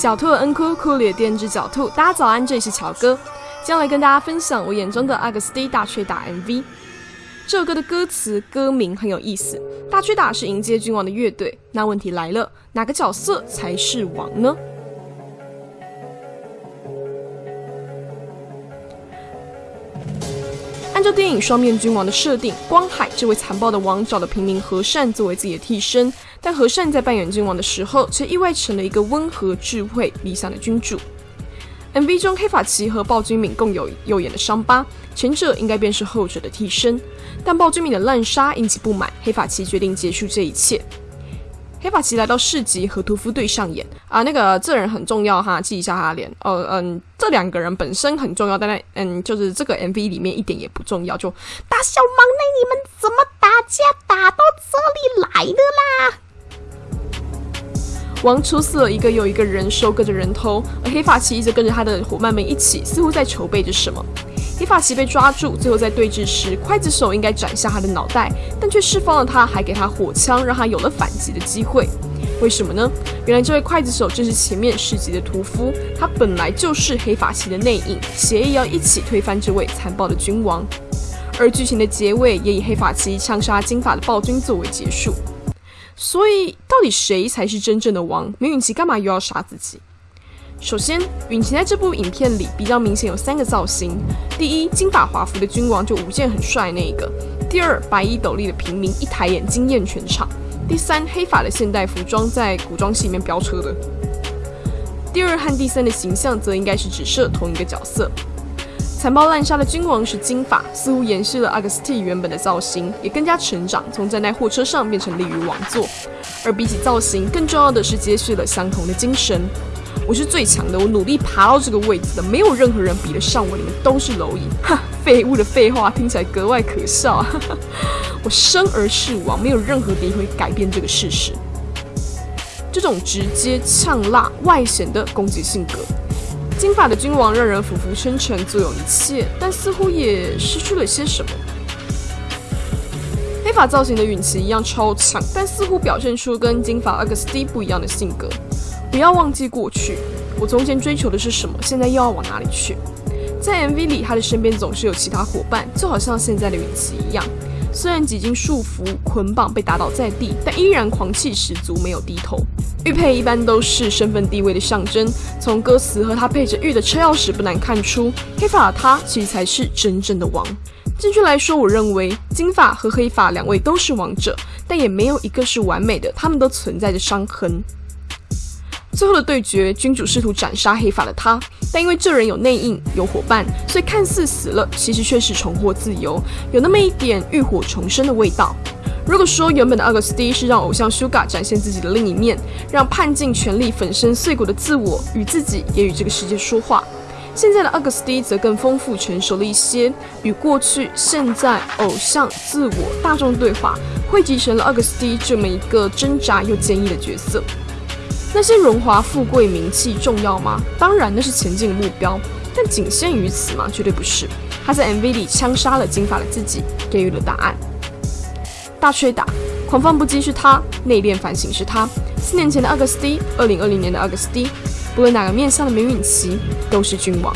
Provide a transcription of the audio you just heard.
狡兔恩哭，哭里电之狡兔。大家早安，这里是乔哥，今天来跟大家分享我眼中的阿格斯蒂大吹打 MV。这首歌的歌词歌名很有意思，大吹打是迎接君王的乐队。那问题来了，哪个角色才是王呢？电影《双面君王》的设定，光海这位残暴的王找了平民和善作为自己的替身，但和善在扮演君王的时候，却意外成了一个温和、智慧、理想的君主。MV 中黑发奇和暴君敏共有右眼的伤疤，前者应该便是后者的替身，但暴君敏的滥杀引起不满，黑发奇决定结束这一切。黑发奇来到市集和屠夫队上演啊，那个这人很重要哈，记一下他的脸。哦，嗯，这两个人本身很重要，但那嗯，就是这个 MV 里面一点也不重要。就大小忙内，你们怎么打架打到这里来的啦？王出死了一个又一个人，收割着人头，而黑发奇一直跟着他的伙伴们一起，似乎在筹备着什么。黑发奇被抓住，最后在对峙时，刽子手应该斩下他的脑袋，但却释放了他，还给他火枪，让他有了反击的机会。为什么呢？原来这位刽子手正是前面市集的屠夫，他本来就是黑发奇的内应，协议要一起推翻这位残暴的君王。而剧情的结尾也以黑发奇枪杀金发的暴君作为结束。所以，到底谁才是真正的王？梅允奇干嘛又要杀自己？首先，允晴在这部影片里比较明显有三个造型：第一，金发华服的君王就舞剑很帅那一个；第二，白衣斗笠的平民一抬眼惊艳全场；第三，黑发的现代服装在古装戏里面飙车的。第二和第三的形象则应该是只设同一个角色。残暴滥杀的君王是金发，似乎延续了阿格斯蒂原本的造型，也更加成长，从站在货车上变成立于王座。而比起造型，更重要的是接续了相同的精神。我是最强的，我努力爬到这个位置的，没有任何人比得上我，你们都是蝼蚁！哈，废物的废话听起来格外可笑。我生而是王，没有任何敌会改变这个事实。这种直接、呛辣、外显的攻击性格，金发的君王让人俯伏称臣，坐拥一切，但似乎也失去了些什么。黑发造型的允奇一样超强，但似乎表现出跟金发阿格斯蒂不一样的性格。不要忘记过去，我从前追求的是什么，现在又要往哪里去？在 MV 里，他的身边总是有其他伙伴，就好像现在的允熙一样。虽然几经束缚、捆绑，被打倒在地，但依然狂气十足，没有低头。玉佩一般都是身份地位的象征，从歌词和他配着玉的车钥匙不难看出，黑发的他其实才是真正的王。正确来说，我认为金发和黑发两位都是王者，但也没有一个是完美的，他们都存在着伤痕。最后的对决，君主试图斩杀黑发的他，但因为这人有内应、有伙伴，所以看似死了，其实却是重获自由，有那么一点浴火重生的味道。如果说原本的阿格斯蒂是让偶像 Suga 展现自己的另一面，让叛尽全力粉身碎骨的自我与自己也与这个世界说话，现在的阿格斯蒂则更丰富成熟了一些，与过去、现在、偶像、自我、大众对话，汇集成了阿格斯蒂这么一个挣扎又坚毅的角色。那些荣华富贵、名气重要吗？当然，那是前进的目标，但仅限于此吗？绝对不是。他在 MV 里枪杀了金发的自己，给予了答案。大吹打，狂放不羁是他，内敛反省是他。四年前的阿格斯蒂，二零二零年的阿格斯蒂，不论哪个面向的梅允琪，都是君王。